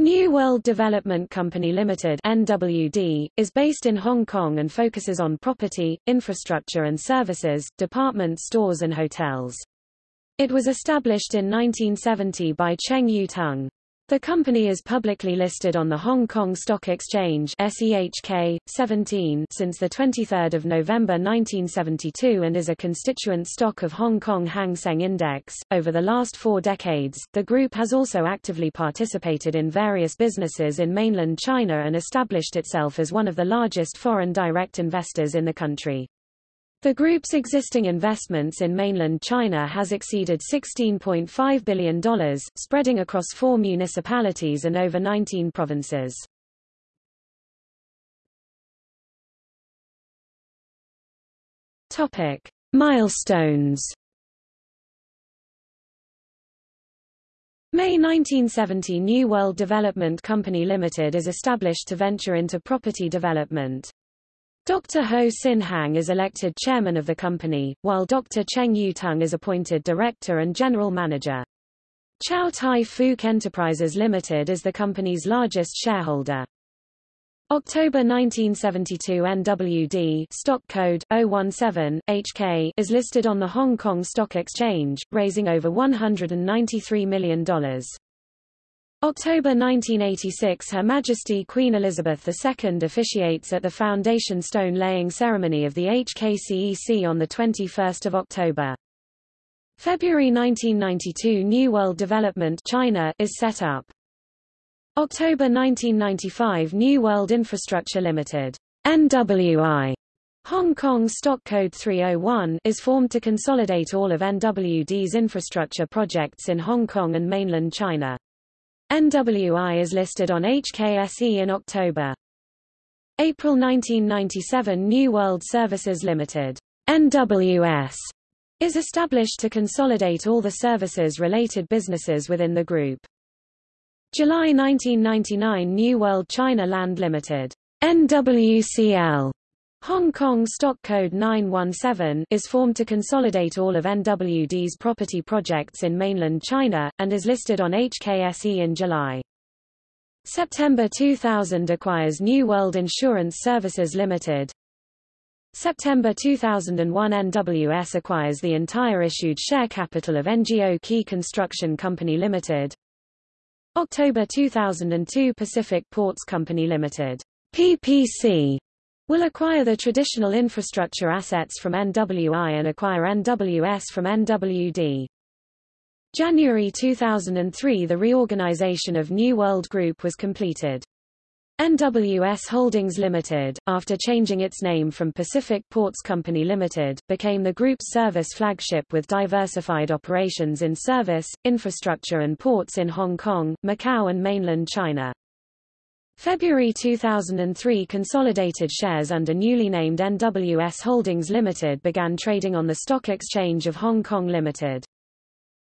New World Development Company Limited NWD, is based in Hong Kong and focuses on property, infrastructure and services, department stores and hotels. It was established in 1970 by Cheng Yu-tung. The company is publicly listed on the Hong Kong Stock Exchange SEHK 17 since the 23rd of November 1972 and is a constituent stock of Hong Kong Hang Seng Index. Over the last 4 decades, the group has also actively participated in various businesses in mainland China and established itself as one of the largest foreign direct investors in the country. The group's existing investments in mainland China has exceeded $16.5 billion, spreading across four municipalities and over 19 provinces. Topic. Milestones May 1970 New World Development Company Limited is established to venture into property development. Dr. Ho Sin Hang is elected chairman of the company, while Dr. Cheng Yu-tung is appointed director and general manager. Chow Tai Fook Enterprises Limited is the company's largest shareholder. October 1972 NWD stock code 017 HK is listed on the Hong Kong Stock Exchange, raising over $193 million. October 1986 Her Majesty Queen Elizabeth II officiates at the foundation stone laying ceremony of the HKCEC on 21 October. February 1992 New World Development China is set up. October 1995 New World Infrastructure Limited NWI Hong Kong Stock Code 301 is formed to consolidate all of NWD's infrastructure projects in Hong Kong and mainland China. NWI is listed on HKSE in October. April 1997 New World Services Limited NWS is established to consolidate all the services-related businesses within the group. July 1999 New World China Land Limited NWCL Hong Kong Stock Code 917 is formed to consolidate all of NWD's property projects in mainland China, and is listed on HKSE in July. September 2000 acquires New World Insurance Services Limited. September 2001 NWS acquires the entire issued share capital of Ngo Kee Construction Company Limited. October 2002 Pacific Ports Company Limited. PPC will acquire the traditional infrastructure assets from NWI and acquire NWS from NWD. January 2003 The reorganization of New World Group was completed. NWS Holdings Limited, after changing its name from Pacific Ports Company Limited, became the group's service flagship with diversified operations in service, infrastructure and ports in Hong Kong, Macau and mainland China. February 2003 consolidated shares under newly named NWS Holdings Limited began trading on the Stock Exchange of Hong Kong Limited.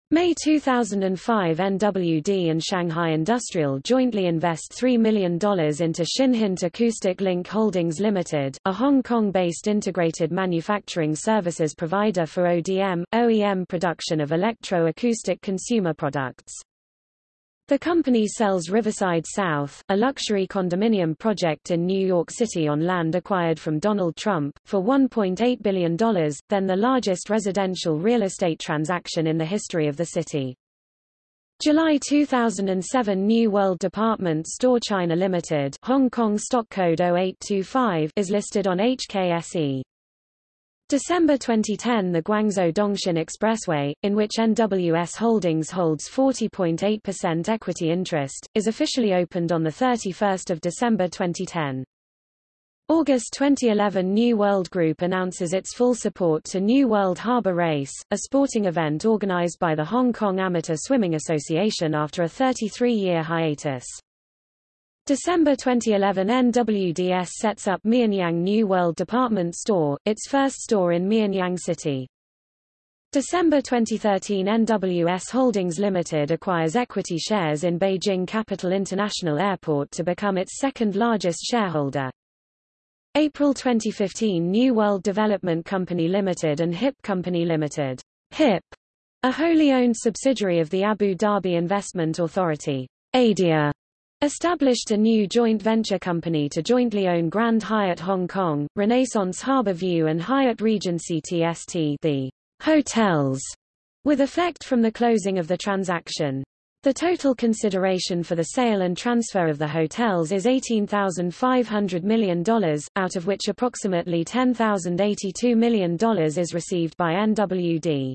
May 2005 NWD and Shanghai Industrial jointly invest $3 million into Shinhint Acoustic Link Holdings Limited, a Hong Kong-based integrated manufacturing services provider for ODM, OEM production of electro-acoustic consumer products. The company sells Riverside South, a luxury condominium project in New York City on land acquired from Donald Trump, for $1.8 billion, then the largest residential real estate transaction in the history of the city. July 2007 New World Department Store China Limited Hong Kong Stock Code 0825 is listed on HKSE. December 2010 The Guangzhou Dongxin Expressway, in which NWS Holdings holds 40.8% equity interest, is officially opened on 31 December 2010. August 2011 New World Group announces its full support to New World Harbour Race, a sporting event organized by the Hong Kong Amateur Swimming Association after a 33-year hiatus. December 2011 NWDS sets up Mianyang New World Department Store, its first store in Mianyang City. December 2013 NWS Holdings Limited acquires equity shares in Beijing Capital International Airport to become its second largest shareholder. April 2015 New World Development Company Limited and HIP Company Limited. HIP, a wholly owned subsidiary of the Abu Dhabi Investment Authority, ADIA, established a new joint venture company to jointly own Grand Hyatt Hong Kong, Renaissance Harbour View and Hyatt Regency TST the hotels, with effect from the closing of the transaction. The total consideration for the sale and transfer of the hotels is $18,500 million, out of which approximately $10,082 million is received by NWD.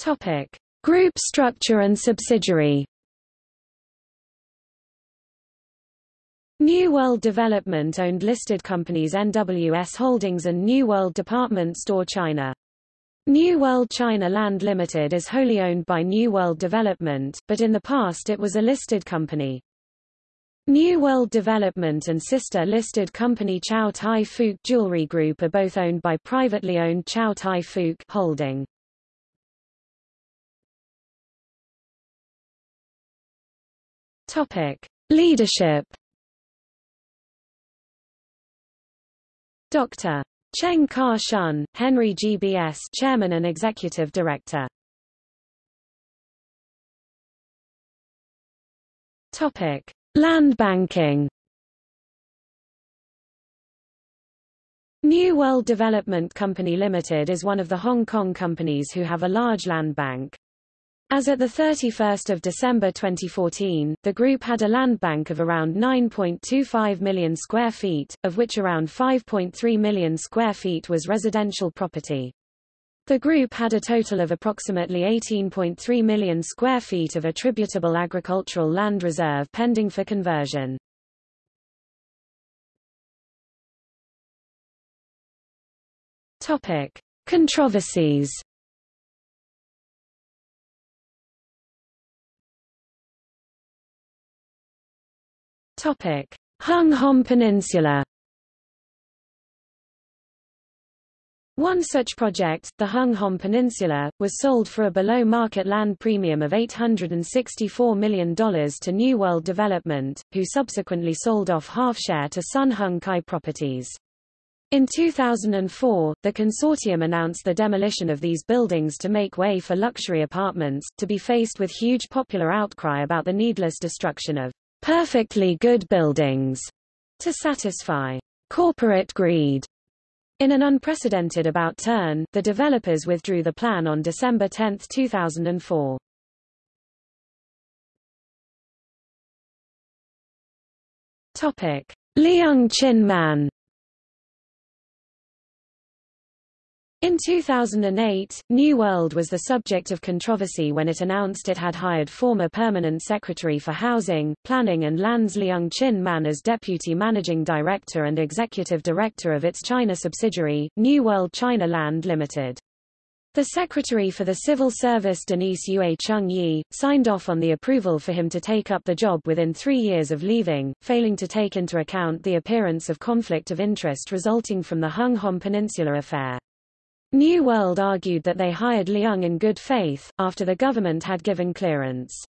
Topic: Group structure and subsidiary. New World Development owned listed companies NWS Holdings and New World Department Store China. New World China Land Limited is wholly owned by New World Development, but in the past it was a listed company. New World Development and sister listed company Chow Tai Fook Jewelry Group are both owned by privately owned Chow Tai Fook Holding. Topic: Leadership. Dr. Cheng Ka-shun, Henry GBS Chairman and Executive Director. Topic: Land banking. New World Development Company Limited is one of the Hong Kong companies who have a large land bank. As at 31 December 2014, the group had a land bank of around 9.25 million square feet, of which around 5.3 million square feet was residential property. The group had a total of approximately 18.3 million square feet of attributable agricultural land reserve pending for conversion. Topic: Controversies Topic: Hung Hom Peninsula. One such project, the Hung Hom Peninsula, was sold for a below-market land premium of $864 million to New World Development, who subsequently sold off half-share to Sun Hung Kai Properties. In 2004, the consortium announced the demolition of these buildings to make way for luxury apartments, to be faced with huge popular outcry about the needless destruction of perfectly good buildings to satisfy corporate greed. In an unprecedented about turn, the developers withdrew the plan on December 10, 2004. Topic: Leung Chin Man In 2008, New World was the subject of controversy when it announced it had hired former Permanent Secretary for Housing, Planning and Lands Leung Chin Man as Deputy Managing Director and Executive Director of its China subsidiary, New World China Land Limited. The Secretary for the Civil Service Denise Yue Chung Yi, signed off on the approval for him to take up the job within three years of leaving, failing to take into account the appearance of conflict of interest resulting from the Hung Hom Peninsula affair. New World argued that they hired Leung in good faith, after the government had given clearance.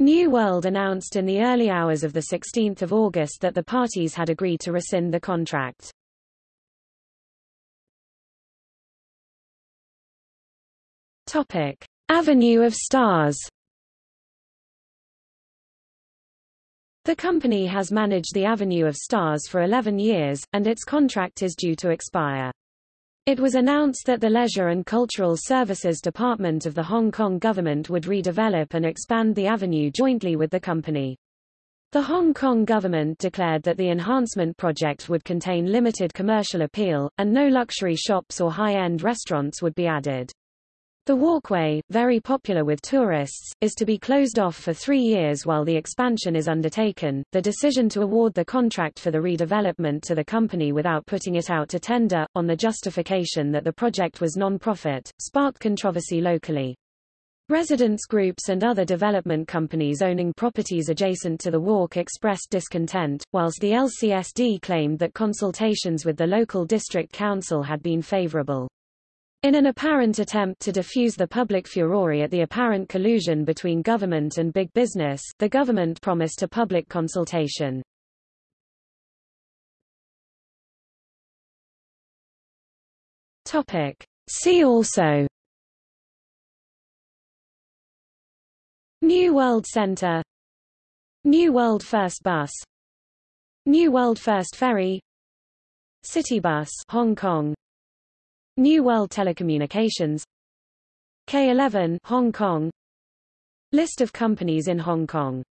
New World announced in the early hours of 16 August that the parties had agreed to rescind the contract. Topic. Avenue of Stars The company has managed the Avenue of Stars for 11 years, and its contract is due to expire. It was announced that the Leisure and Cultural Services Department of the Hong Kong government would redevelop and expand the avenue jointly with the company. The Hong Kong government declared that the enhancement project would contain limited commercial appeal, and no luxury shops or high-end restaurants would be added. The walkway, very popular with tourists, is to be closed off for three years while the expansion is undertaken. The decision to award the contract for the redevelopment to the company without putting it out to tender, on the justification that the project was non-profit, sparked controversy locally. Residents groups and other development companies owning properties adjacent to the walk expressed discontent, whilst the LCSD claimed that consultations with the local district council had been favorable. In an apparent attempt to diffuse the public furore at the apparent collusion between government and big business, the government promised a public consultation. Topic. See also. New World Center. New World First Bus. New World First Ferry. Citybus Hong Kong New World Telecommunications K11 Hong Kong. List of companies in Hong Kong